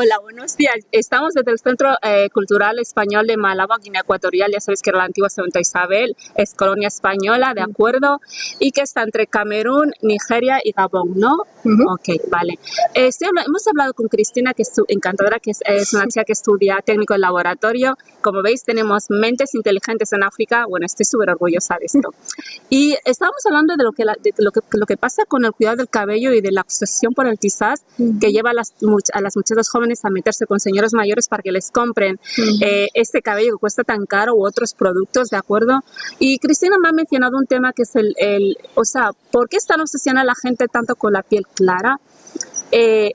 Hola, buenos días. Estamos desde el Centro eh, Cultural Español de Malabo, Guinea Ecuatorial. Ya sabéis que era la antigua Santa Isabel, es colonia española, ¿de acuerdo? Y que está entre Camerún, Nigeria y Gabón, ¿no? Ok, vale. Eh, hemos hablado con Cristina, que es encantadora, que es, una chica que estudia técnico en laboratorio. Como veis, tenemos mentes inteligentes en África. Bueno, estoy súper orgullosa de esto. Y estábamos hablando de lo que, lo, que, lo que pasa con el cuidado del cabello y de la obsesión por el tizaz que lleva a las, a las muchachas jóvenes a meterse con señores mayores para que les compren eh, este cabello que cuesta tan caro u otros productos, ¿de acuerdo? Y Cristina me ha mencionado un tema que es el, el o sea, ¿por qué están obsesionada la gente tanto con la piel clara? Eh,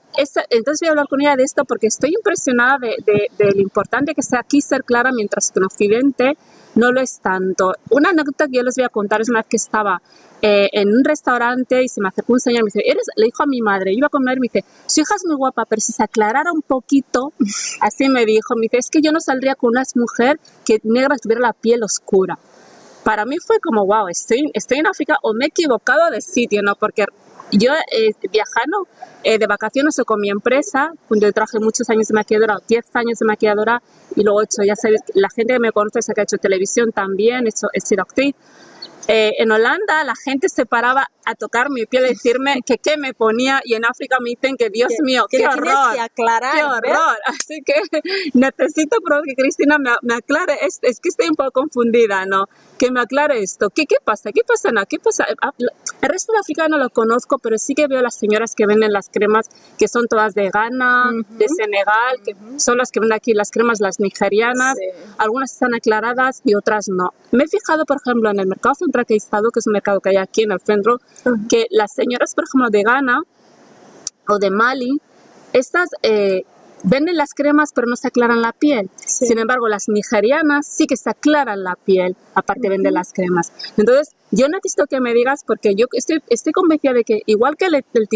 entonces voy a hablar con ella de esto porque estoy impresionada de, de, lo importante que sea aquí ser clara mientras que en Occidente no lo es tanto. Una anécdota que yo les voy a contar es una vez que estaba eh, en un restaurante y se me acercó un señor me dice, ¿eres? le dijo a mi madre, iba a comer, me dice, su hija es muy guapa, pero si se aclarara un poquito, así me dijo, me dice, es que yo no saldría con una mujer que negra tuviera la piel oscura. Para mí fue como, wow, estoy, estoy en África o me he equivocado de sitio, ¿no? Porque yo eh, viajando eh, de vacaciones o con mi empresa, donde traje muchos años de maquilladora, 10 años de maquilladora, y luego he hecho, ya sabéis, la gente que me conoce sabe que ha hecho televisión también, he, hecho, he sido actriz, eh, en Holanda la gente se paraba a tocar mi piel y decirme que qué me ponía y en África me dicen que Dios mío, qué horror, aclarar, qué horror. Así que necesito que Cristina me, me aclare, es, es, que estoy un poco confundida, ¿no? Que me aclare esto. ¿Qué, qué pasa? ¿Qué pasa? No? ¿Qué pasa? Ah, el resto de África no lo conozco, pero sí que veo las señoras que venden las cremas que son todas de Ghana, de Senegal, que son las que venden aquí las cremas, las nigerianas. Algunas están aclaradas y otras no. Me he fijado, por ejemplo, en el mercado central que he estado, que es un mercado que hay aquí en el centro, que las señoras, por ejemplo, de Ghana o de Mali, estas eh, venden las cremas pero no se aclaran la piel. Sin embargo, las nigerianas sí que se aclaran la piel, aparte de vender las cremas. Entonces, yo necesito que me digas, porque yo estoy, estoy convencida de que igual que el, el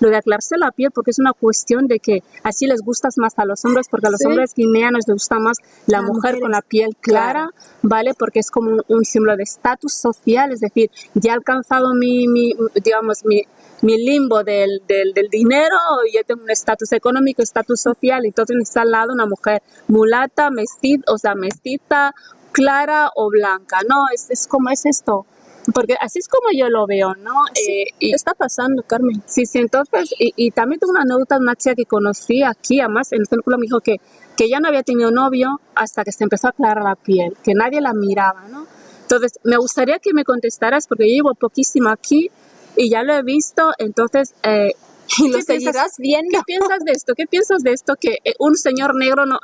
lo de aclararse la piel, porque es una cuestión de que así les gustas más a los hombres, porque a los hombres guineanos les gusta más la, mujer con la piel clara, ¿vale? Porque es como un, símbolo de estatus social, es decir, ya he alcanzado mi, mi digamos, mi, mi limbo del, del, del dinero, yo tengo un estatus económico, estatus social, y entonces está al lado una mujer mulata, mestiza, o sea, mestiza, clara o blanca, ¿no? Es, es como es esto. Porque así es como yo lo veo, ¿no? Eh, y, está pasando, Carmen? Sí, sí, entonces, y, y también tengo una anécdota de una chica que conocí aquí, además, en el círculo me dijo que, que ya no había tenido novio hasta que se empezó a aclarar la piel, que nadie la miraba, ¿no? Entonces, me gustaría que me contestaras, porque yo llevo poquísimo aquí, y ya lo he visto, entonces... Eh, y lo seguirás viendo. ¿Qué piensas de esto? ¿Qué piensas de esto? Que eh, un señor negro no,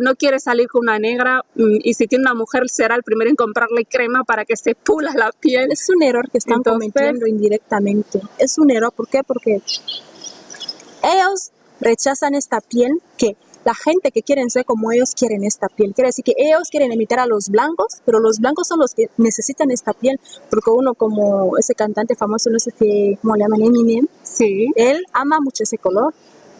no quiere salir con una negra mm, y si tiene una mujer será el primero en comprarle crema para que se pula la piel. Es un error que están cometiendo indirectamente. Es un error, ¿por qué? Porque ellos rechazan esta piel que la gente que quieren ser como ellos quieren esta piel. Quiere decir que ellos quieren imitar a los blancos, pero los blancos son los que necesitan esta piel, porque uno como ese cantante famoso, no sé si, cómo le llaman, Eminem, sí. él ama mucho ese color.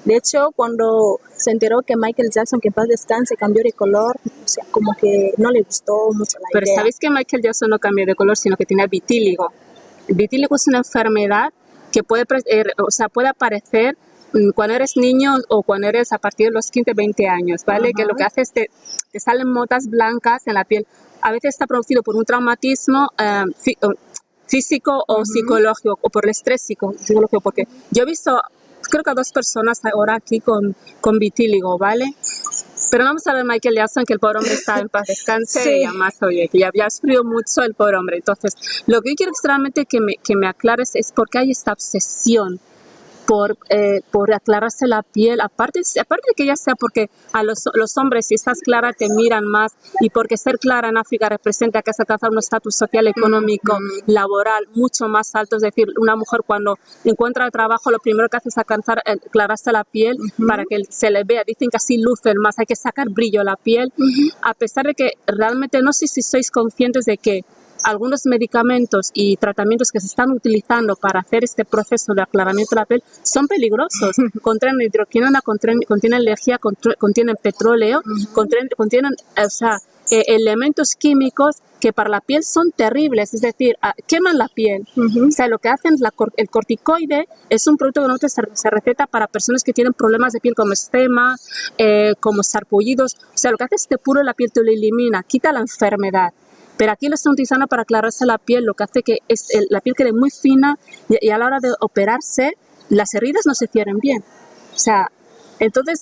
De hecho, cuando se enteró que Michael Jackson, que en paz descanse, cambió de color, o sea, como que no le gustó mucho la Pero ¿sabéis que Michael Jackson no cambió de color, sino que tiene vitíligo? El vitíligo es una enfermedad que puede, eh, o sea, puede aparecer cuando eres niño o cuando eres a partir de los 15, 20 años, ¿vale? Que lo que hace es que te salen motas blancas en la piel. A veces está producido por un traumatismo eh, físico o psicológico o por el estrés psicológico, porque yo he visto, creo que a dos personas ahora aquí con, con vitíligo, ¿vale? Pero vamos a ver Michael Jackson, que el pobre hombre está en paz descanse y además, oye, que ya había sufrido mucho el pobre hombre. Entonces, lo que yo quiero extremadamente que me, que me aclares es por qué hay esta obsesión por, eh, por aclararse la piel, aparte, aparte de que ya sea porque a los, los, hombres si estás clara te miran más y porque ser clara en África representa que has alcanzado un estatus social, económico, laboral mucho más alto, es decir, una mujer cuando encuentra trabajo lo primero que hace es alcanzar, eh, aclararse la piel para que se le vea, dicen que así lucen más, hay que sacar brillo a la piel, a pesar de que realmente no sé si sois conscientes de que algunos medicamentos y tratamientos que se están utilizando para hacer este proceso de aclaramiento de la piel son peligrosos. contienen hidroquinona, contienen, energía, contienen petróleo, contienen, o sea, eh, elementos químicos que para la piel son terribles, es decir, ah, queman la piel. O sea, lo que hacen, la, el corticoide es un producto que no se, se, receta para personas que tienen problemas de piel como estema, eh, como sarpullidos. O sea, lo que hace es que puro la piel te lo elimina, quita la enfermedad. Pero aquí lo están utilizando para aclararse la piel, lo que hace que es, la piel quede muy fina y, y, a la hora de operarse las heridas no se cierren bien. O sea, entonces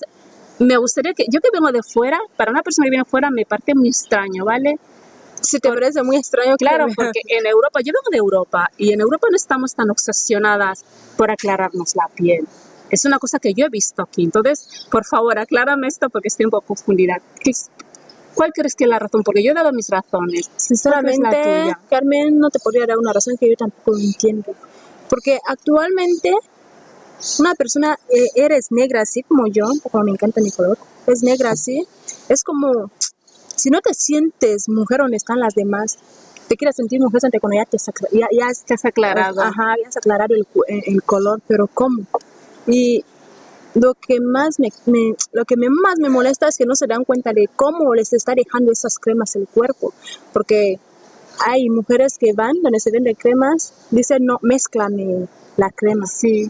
me gustaría que, yo que vengo de fuera, para una persona que viene de fuera me parece muy extraño, ¿vale? Si te parece muy extraño, claro, porque en Europa, yo vengo de Europa y en Europa no estamos tan obsesionadas por aclararnos la piel. Es una cosa que yo he visto aquí. Entonces, por favor, aclárame esto porque estoy un poco confundida. ¿Cuál crees que es la razón? Porque yo he dado mis razones. Sinceramente, Carmen, no te podría dar una razón que yo tampoco entiendo. Porque actualmente una persona, eh, eres negra así como yo, como me encanta mi color, es negra así, es como, si no te sientes mujer donde están las demás, te quieres sentir mujer cuando ya te ya, ya has aclarado. Ajá, ya has aclarado el, el, color, pero ¿cómo? Y lo que más me, lo que me, más me molesta es que no se dan cuenta de cómo les está dejando esas cremas el cuerpo, porque hay mujeres que van donde se venden cremas, dicen no, mezclame la crema. Sí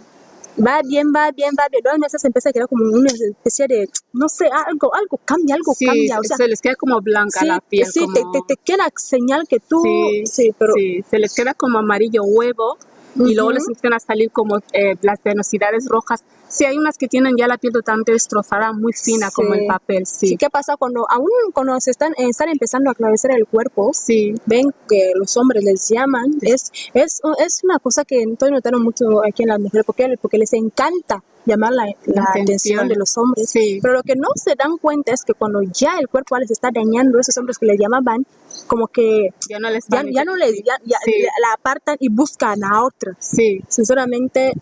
va bien, va bien, va bien. Luego empieza a quedar como una especie de, no sé, algo, algo cambia, algo cambia. O sea, se les queda como blanca la piel. Sí, como... te, te, te, queda señal que tú. Sí, sí, pero. Sí, se les queda como amarillo huevo y luego les empiezan a salir como eh, las venosidades rojas. Sí, hay unas que tienen ya la piel totalmente destrozada, muy fina, como el papel, sí. sí. ¿Qué pasa cuando, aún cuando se están, están empezando a aclarecer el cuerpo, sí. ven que los hombres les llaman? Es, es, es una cosa que estoy notando mucho aquí en las mujeres, porque, porque les encanta llamar la, la, atención. de los hombres. Sí. Pero lo que no se dan cuenta es que cuando ya el cuerpo les está dañando, esos hombres que les llamaban, como que ya no les, ya, ya no les ya, ya sí. la apartan y buscan a otra. Sí. Sinceramente.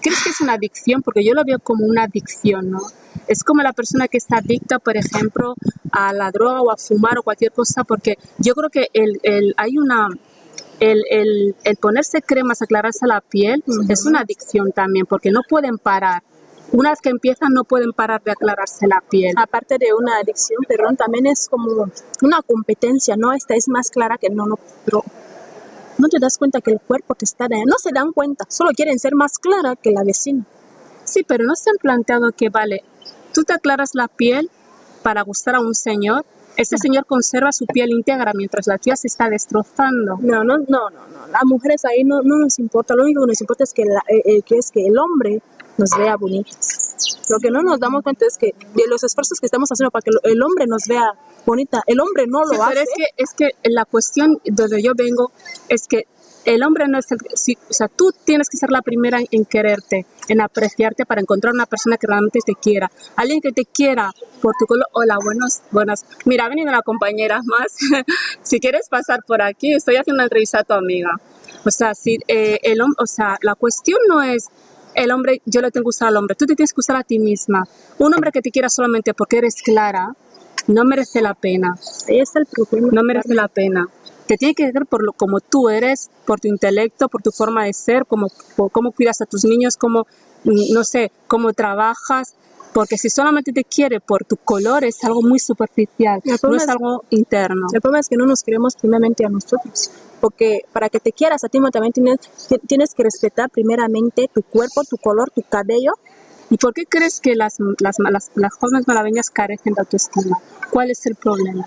¿Crees que es una adicción? Porque yo lo veo como una adicción, ¿no? Es como la persona que está adicta, por ejemplo, a la droga o a fumar o cualquier cosa, porque yo creo que el, el, hay una, el, el, el, ponerse cremas, aclararse la piel, uh -huh. es una adicción también, porque no pueden parar. Una vez que empiezan, no pueden parar de aclararse la piel. Aparte de una adicción, perdón, también es como una competencia, ¿no? Esta es más clara que no, no, pero no te das cuenta que el cuerpo te está dañando. No se dan cuenta, solo quieren ser más clara que la vecina. Sí, pero no se han planteado que, vale, tú te aclaras la piel para gustar a un señor, este señor conserva su piel íntegra mientras la tuya se está destrozando. No, no, no, no, no. Las mujeres ahí no, no nos importa. Lo único que nos importa es que, la, eh, eh, que es que el hombre nos vea bonitas. Lo que no nos damos cuenta es que de los esfuerzos que estamos haciendo para que el hombre nos vea bonita, el hombre no lo sí, hace. Pero es que, es que la cuestión donde yo vengo es que el hombre no es el, si, o sea, tú tienes que ser la primera en quererte, en apreciarte para encontrar una persona que realmente te quiera, alguien que te quiera por tu color. Hola, buenos, buenas. Mira, ha venido una compañera más. si quieres pasar por aquí, estoy haciendo una entrevista a tu amiga. O sea, si eh, el o sea, la cuestión no es el hombre, yo le tengo que usar al hombre, tú te tienes que usar a ti misma. Un hombre que te quiera solamente porque eres clara, no merece la pena. Está el problema. No merece la pena te tiene que ver por lo como tú eres, por tu intelecto, por tu forma de ser, como, por cómo cuidas a tus niños, cómo, no sé, cómo trabajas, porque si solamente te quiere por tu color es algo muy superficial, no es, es, algo interno. El problema es que no nos queremos primeramente a nosotros, porque para que te quieras a ti también tienes, tienes que respetar primeramente tu cuerpo, tu color, tu cabello. ¿Y por qué crees que las, las, las, las jóvenes malabeñas carecen de autoestima? ¿Cuál es el problema?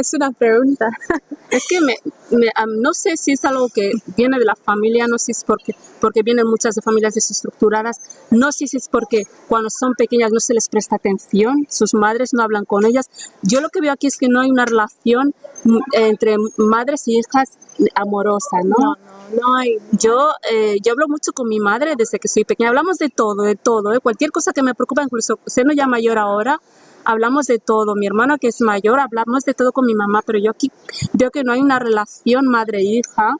Es una pregunta. Es que me, me, um, no sé si es algo que viene de la familia, no sé si es porque, porque vienen muchas de familias desestructuradas, no sé si es porque cuando son pequeñas no se les presta atención, sus madres no hablan con ellas. Yo lo que veo aquí es que no hay una relación entre madres y hijas amorosa, ¿no? No, no, no hay. Yo, eh, yo hablo mucho con mi madre desde que soy pequeña, hablamos de todo, de todo, ¿eh? cualquier cosa que me preocupa, incluso siendo ya mayor ahora, hablamos de todo. Mi hermano que es mayor, hablamos de todo con mi mamá, pero yo aquí veo que no hay una relación madre-hija,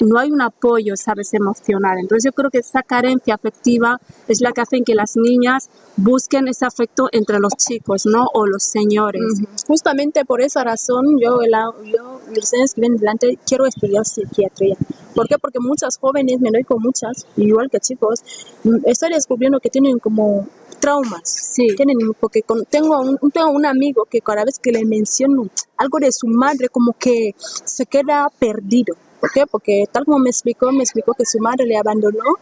no hay un apoyo, sabes, emocional. Entonces yo creo que esa carencia afectiva es la que hace que las niñas busquen ese afecto entre los chicos, ¿no? O los señores. Uh -huh. Justamente por esa razón yo, la, yo que vienen delante, quiero estudiar psiquiatría. ¿Por qué? Porque muchas jóvenes, me doy con muchas, igual que chicos, estoy descubriendo que tienen como traumas. Sí. Tienen, porque con- tengo, un, tengo un amigo que cada vez que le menciono algo de su madre, como que se queda perdido. ¿Por qué? Porque tal como me explicó, me explicó que su madre le abandonó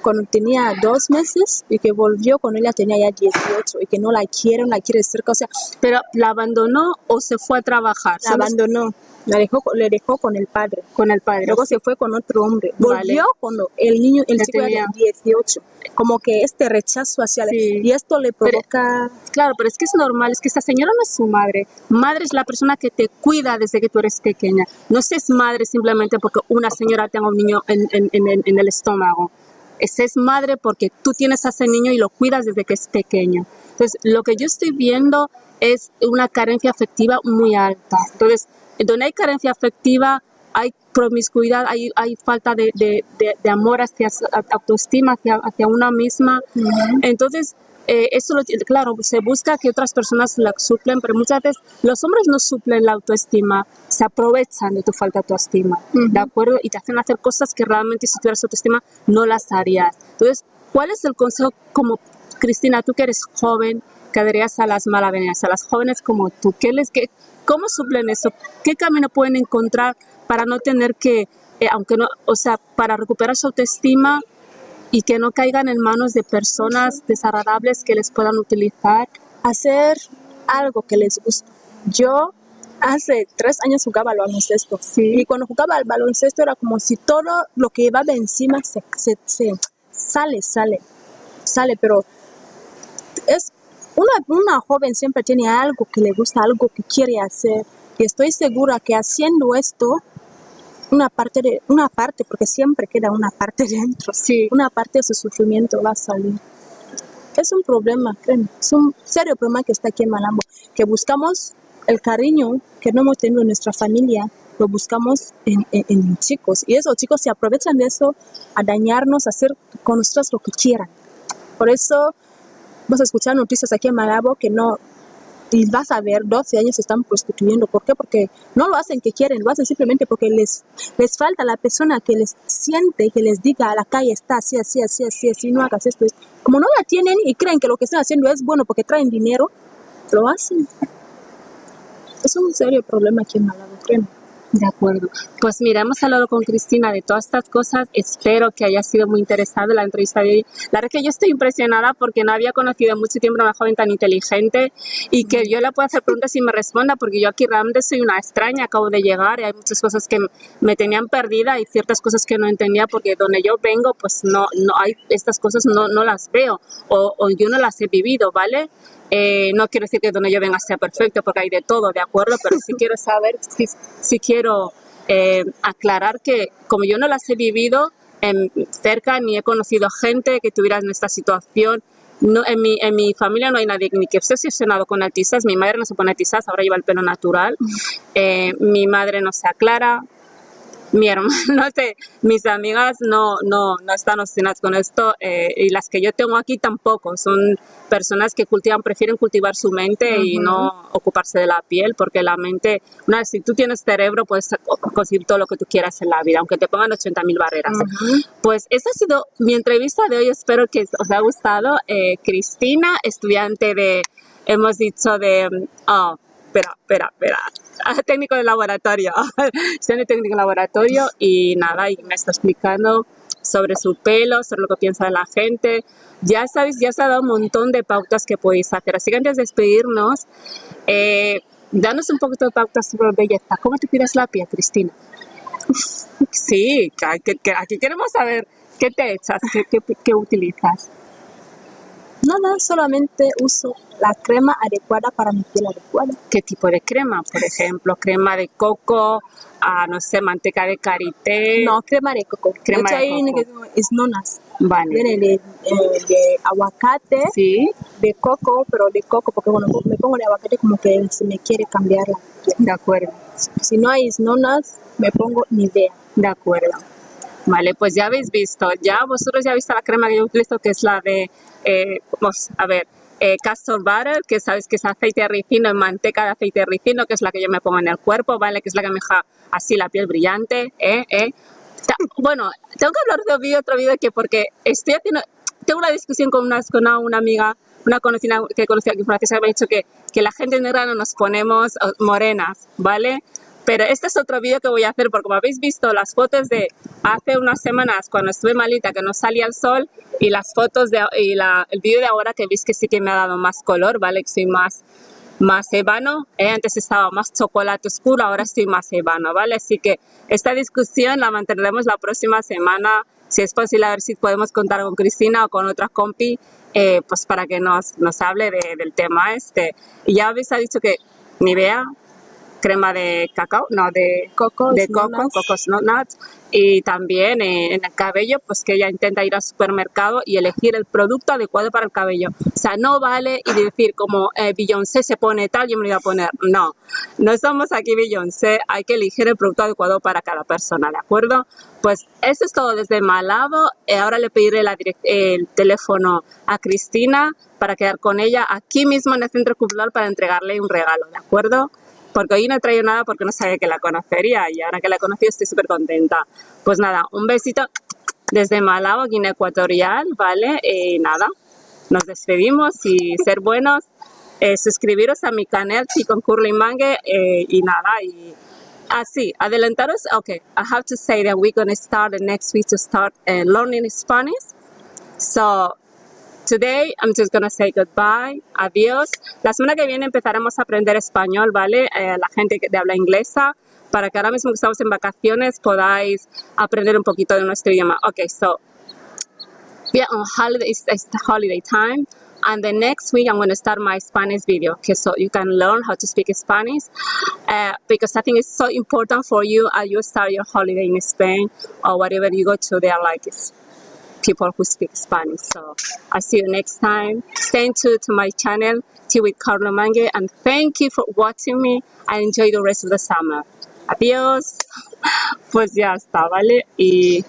cuando tenía dos meses y que volvió cuando ella tenía ya 18 y que no la quiere, no la quiere cerca, o sea, Pero la abandonó o se fue a trabajar. la ¿Sabes? abandonó, la dejó, le dejó con el padre. Con el padre. Luego se fue con otro hombre. Vale. Volvió cuando el niño, el chico tenía- era de 18. Como que este rechazo hacia la- Sí. Y esto le Pero- provoca... Claro, pero es que es normal, es que esta señora no es su madre. Madre es la persona que te cuida desde que tú eres pequeña. No es madre simplemente porque una señora tenga un niño en, en- en el, en el estómago. Es, madre porque tú tienes a ese niño y lo cuidas desde que es pequeño. Entonces, lo que yo estoy viendo es una carencia afectiva muy alta. Entonces, donde hay carencia afectiva, hay promiscuidad, hay, hay falta de, de- de- de amor hacia autoestima, hacia, hacia una misma. Entonces, eh, eso lo, claro, se busca que otras personas la suplen, pero muchas veces los hombres no suplen la autoestima, se aprovechan de tu falta de autoestima, ¿de acuerdo? Y te hacen hacer cosas que realmente si tuvieras autoestima no las harías. Entonces, ¿cuál es el consejo como Cristina, tú que eres joven, que darías a las malavenidas, a las jóvenes como tú? ¿Qué les, qué, ¿Cómo suplen eso? ¿Qué camino pueden encontrar para no tener que, eh, aunque no, o sea, para recuperar su autoestima y que no caigan en manos de personas desagradables que les puedan utilizar? hacer algo que les gusta. Yo hace tres años jugaba al baloncesto. Sí. Y cuando jugaba al baloncesto era como si todo lo que llevaba encima se, se- se- sale, sale, sale, pero es una, una joven siempre tiene algo que le gusta, algo que quiere hacer. Y estoy segura que haciendo esto, una parte de, una parte, porque siempre queda una parte dentro, Sí. una parte de su sufrimiento va a salir. Es un problema, créeme, es un serio problema que está aquí en Malambo, que buscamos el cariño que no hemos tenido en nuestra familia, lo buscamos en, en- en chicos. Y esos chicos se aprovechan de eso a dañarnos, a hacer con nosotros lo que quieran. Por eso vas a escuchar noticias aquí en Malabo que no, y vas a ver, 12 años se están prostituyendo. ¿Por qué? Porque no lo hacen que quieren, lo hacen simplemente porque les, les falta la persona que les siente, que les diga a la calle está así, así, así, así, así, no hagas esto. esto". Como no la tienen y creen que lo que están haciendo es bueno porque traen dinero, lo hacen. Es un serio problema aquí en Malabo, créeme. De acuerdo. Pues mira, hemos hablado con Cristina de todas estas cosas. Espero que haya sido muy interesante la entrevista de hoy. La verdad que yo estoy impresionada porque no había conocido mucho tiempo a una joven tan inteligente y que yo le puedo hacer preguntas y me responda porque yo aquí realmente soy una extraña, acabo de llegar y hay muchas cosas que me tenían perdida y ciertas cosas que no entendía porque donde yo vengo pues no, no hay estas cosas no, no las veo o, o yo no las he vivido, ¿vale? Eh, no quiero decir que donde yo venga sea perfecto, porque hay de todo, ¿de acuerdo? Pero sí quiero saber, sí, sí quiero eh, aclarar que como yo no las he vivido en, cerca, ni he conocido gente que tuviera en esta situación, no, en, mi, en mi familia no hay nadie ni que esté obsesionado con artistas, mi madre no se pone artistas, ahora lleva el pelo natural, eh, mi madre no se aclara, mi hermano, no sé, mis amigas no, no, no están obsesionadas con esto eh, y las que yo tengo aquí tampoco. Son personas que cultivan, prefieren cultivar su mente y no ocuparse de la piel porque la mente, una vez si tú tienes cerebro puedes conseguir todo lo que tú quieras en la vida, aunque te pongan 80.000 barreras. Pues esa ha sido mi entrevista de hoy, espero que os haya gustado. Eh, Cristina, estudiante de, hemos dicho de, oh, espera, espera, espera, técnico de laboratorio, estudiante técnico de laboratorio y nada, y me está explicando sobre su pelo, sobre lo que piensa de la gente. Ya sabéis, ya se ha dado un montón de pautas que podéis hacer. Así que antes de despedirnos, eh, danos un poquito de pautas sobre belleza. ¿Cómo te cuidas la piel, Cristina? Sí, que, que, aquí queremos saber qué te echas, qué, qué, qué utilizas. Nada, solamente uso la crema adecuada para mi piel adecuada. ¿Qué tipo de crema? Por ejemplo, crema de coco, ah, no sé, manteca de karité. No, crema de coco. Crema de hecho, coco. es nonas. Vale. Viene de, eh, de aguacate, Sí, de coco, pero de coco, porque cuando me pongo de aguacate como que se me quiere cambiar la piel. de acuerdo, Si no hay nonas, me pongo Nivea. de acuerdo. Vale, pues ya habéis visto, ya vosotros ya habéis visto la crema que yo utilizo, que es la de, eh, vamos a ver, eh, castor butter, que sabéis que es aceite de ricino, en manteca de aceite de ricino, que es la que yo me pongo en el cuerpo, ¿vale? Que es la que me deja así la piel brillante, ¿eh? ¿eh? Ta- Bueno, tengo que hablar de un vídeo, otro vídeo que porque estoy haciendo, tengo una discusión con una, con una, amiga una conocida que conocía aquí en Francia me ha dicho que, que la gente negra no nos ponemos morenas, ¿vale? Pero este es otro vídeo que voy a hacer porque como habéis visto las fotos de hace unas semanas cuando estuve malita que no salía el sol y las fotos de, y la, el vídeo de ahora que veis que sí que me ha dado más color, ¿vale? Que soy más, más ebano. Eh, antes estaba más chocolate oscuro, ahora estoy más ebano, ¿vale? Así que esta discusión la mantendremos la próxima semana. Si es posible, a ver si podemos contar con Cristina o con otra compi, eh, pues para que nos, nos hable del tema este. Y ya habéis dicho que Nivea crema de cacao, no, de coco, de coco, cocos nuts. Y también en el cabello, pues que ella intenta ir al supermercado y elegir el producto adecuado para el cabello. O sea, no vale y decir como eh, Beyoncé se pone tal, yo me lo voy a poner. No, no somos aquí Beyoncé, hay que elegir el producto adecuado para cada persona, ¿de acuerdo? Pues eso es todo desde Malabo. Eh, ahora le pediré el teléfono a Cristina para quedar con ella aquí mismo en el centro cultural para entregarle un regalo, ¿de acuerdo? Porque hoy no he traído nada porque no sabía que la conocería y ahora que la he conocido estoy súper contenta. Pues nada, un besito desde Malabo, Guinea Ecuatorial, ¿vale? Y nada, nos despedimos y ser buenos, eh, suscribiros a mi canal con Curly Mangue eh, y nada, y así, ah, adelantaros, ok, I have to say that we're going to start the next week to start uh, learning Spanish. So Today I'm just gonna say goodbye, adiós. La semana que viene empezaremos a aprender español, ¿vale? Eh, la gente de habla inglesa, para que ahora mismo que estamos en vacaciones podáis aprender un poquito de nuestro idioma. Okay, so we are on holiday, it's, holiday time. and the next week I'm going to start my Spanish video okay so you can learn how to speak Spanish uh, because I think it's so important for you as you start your holiday in Spain or whatever you go to there like people who speak Spanish. So I'll see you next time. Stay tuned to my channel, Tea with Carlo Mange, and thank you for watching me and enjoy the rest of the summer. Adiós. Pues ya está, ¿vale? Y